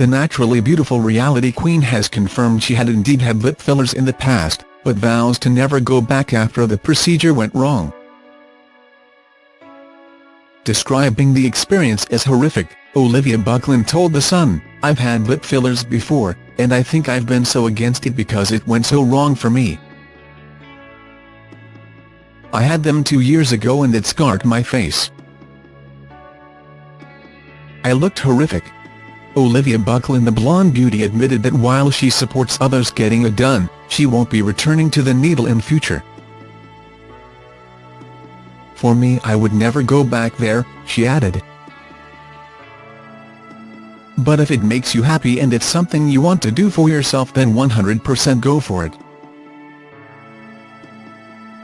The naturally beautiful reality queen has confirmed she had indeed had lip fillers in the past, but vows to never go back after the procedure went wrong. Describing the experience as horrific, Olivia Buckland told The Sun, I've had lip fillers before, and I think I've been so against it because it went so wrong for me. I had them two years ago and it scarred my face. I looked horrific. Olivia Buckland the blonde beauty admitted that while she supports others getting it done, she won't be returning to the needle in future. For me I would never go back there, she added. But if it makes you happy and it's something you want to do for yourself then 100% go for it.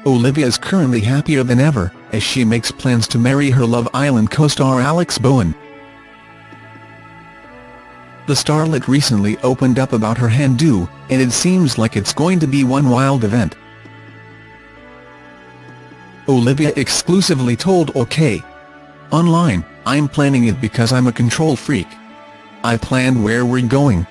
Olivia is currently happier than ever, as she makes plans to marry her Love Island co-star Alex Bowen. The starlet recently opened up about her hen-do, and it seems like it's going to be one wild event. Olivia exclusively told OK! Online, I'm planning it because I'm a control freak. I planned where we're going.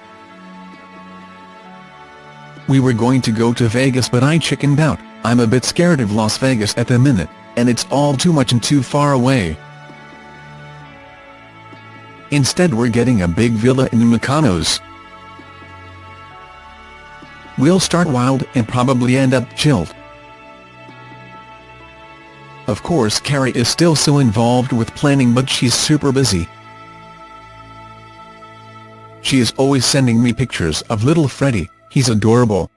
We were going to go to Vegas but I chickened out, I'm a bit scared of Las Vegas at the minute, and it's all too much and too far away. Instead we're getting a big villa in Mykonos. We'll start wild and probably end up chilled. Of course Carrie is still so involved with planning but she's super busy. She is always sending me pictures of little Freddie, he's adorable.